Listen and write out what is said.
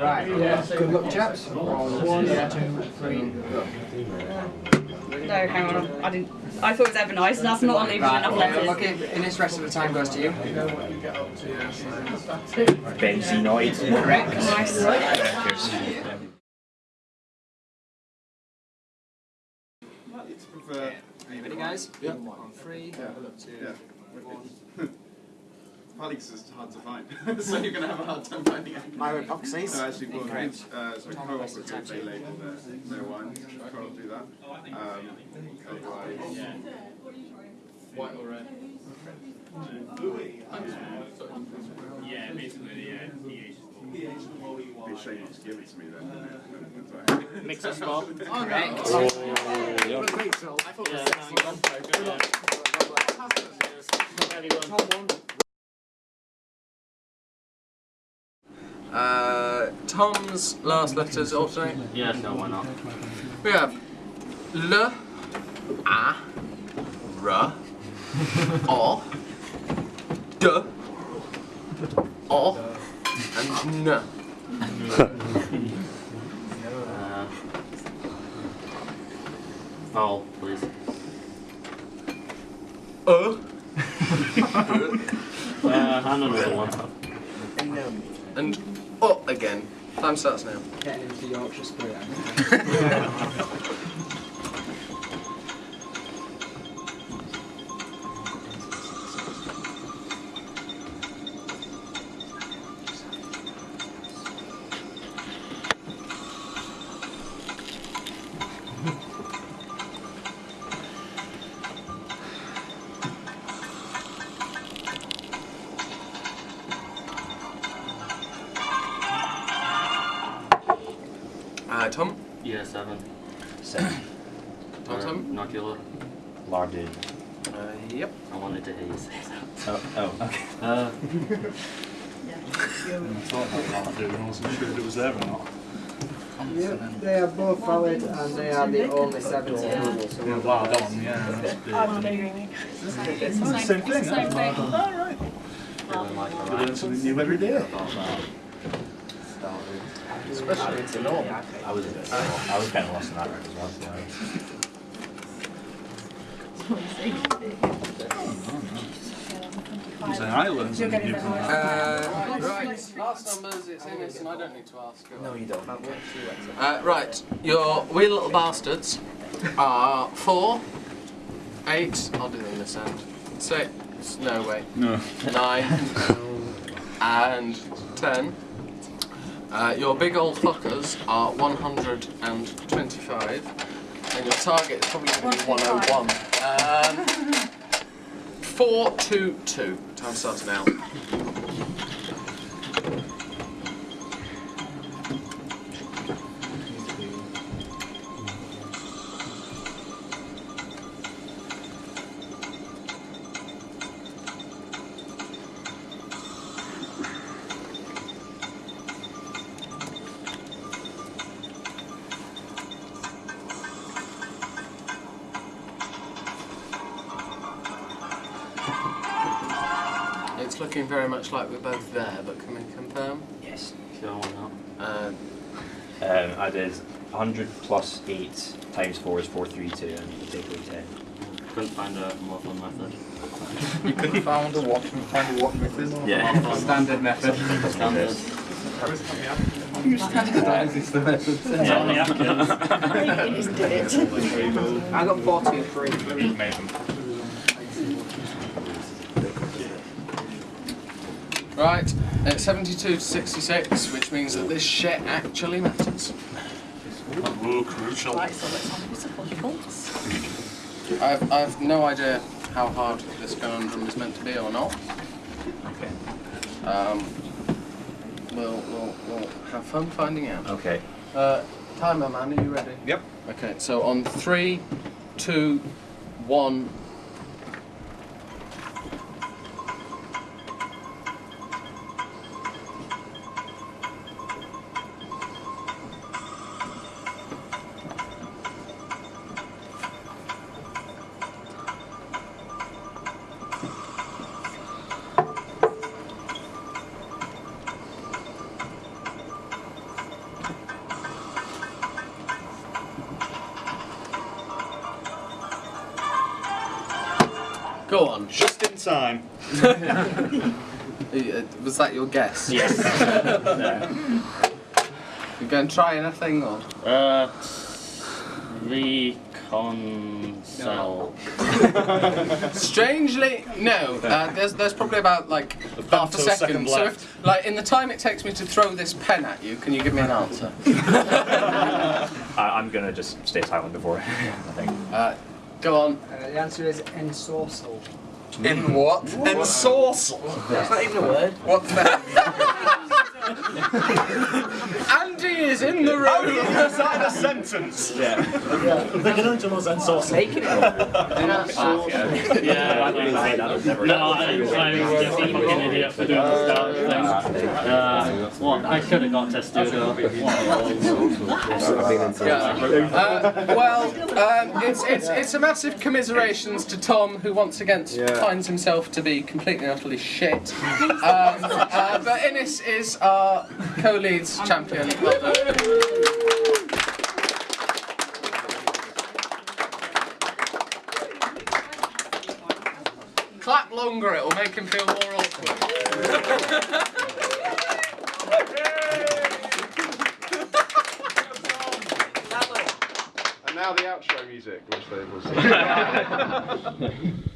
Right, Yeah. good luck chaps. One, two, three, go. No, hang on. I didn't. I thought it was ever nice, and that's not leaving Right, enough okay, letters. look, in this rest of the time goes to you. Benzenoid. Correct. Nice. Ready guys? Yeah. On three, two, Yeah. one. Partly because it's hard to find, so you're going to have a hard time finding it. Myropoxies. No, actually, well, Incorrect. uh, so Tom has to cooperative, touch they label their, their wines. Try not to do that. Um, otherwise, white or red. Yeah, basically, yeah, pH. It'd be a shame not to give it to me then. Mix us up. Correct. Uh, Tom's last letters alternate. Yeah, no, why not? We have L, A, R, O, D, O, and N. Uh, vowel, please. Uh, Uh, and another one. and O again. Time starts now. Getting into Yorkshire spirit. Uh, Tom. Yeah, seven. Seven. Tom. Uh, Tom. Nodular. Larded. Uh, yep. I wanted to hear you say that. Oh, oh, okay. Uh, Yeah, I thought that Lardy and wasn't sure if it was there or not. Yep, they are both valid and they are the only seven available. So we'll Wow, that one, yeah. That's big. It's the same thing. It's the same thing. feeling like You alright. learn something new every day. Especially into Norm. I was, I was kind of lost in that round as well. I'm saying I learned something new from that. Uh, right. Last numbers. It's in this, and I don't need to ask. No, you don't. Uh, right, your wee little bastards are four, eight, I'll do them this end, six, no way, No. nine, and ten. Uh, your big old fuckers are 125, and your target is probably going to be 101. Um, four, two, two. Time starts now. Looking very much like we're both there, but can we confirm? Yes. Sure, why not? Uh, Um, I did 100 plus 8 times 4 is 432 and you take away 10. Couldn't find a more fun method. You couldn't find a what? Find a what method? Yeah. Standard method. Standard. You standardise the method. Yeah, on the applicants. I got 43. Right, it's 72 to 66, which means that this shit actually matters. Ooh, crucial. I've, I've no idea how hard this conundrum is meant to be or not. Okay. Um, we'll, we'll, we'll have fun finding out. Okay. Uh, timer man, are you ready? Yep. Okay, so on three, two, one. Time. Uh, Was that your guess? Yes. You going to try anything or? Uh, the console. Strangely, no. Uh, there's there's probably about like half a femtoseconds second. So if, like in the time it takes me to throw this pen at you, can you give me an answer? I, I'm gonna just stay silent before. I think. Uh, go on. Uh, the answer is ensorcel. In what? Ensorcel. That's not even a word. What the Andy is in the room. Is that in a sentence? Yeah. Michelangelo's ensorcel. Making it up. Yeah, I didn't say that. I've No, I, I'm just a fucking idiot for doing the start thing. Uh, what? I should have got testudo. Yeah. Uh, well, um, it's, it's, it's a massive commiserations to Tom, who once again finds himself to be completely and utterly shit. Um, uh, but Innes is our co-leads champion. Clap longer, it'll make him feel more awkward. And now the outro music, which they will see.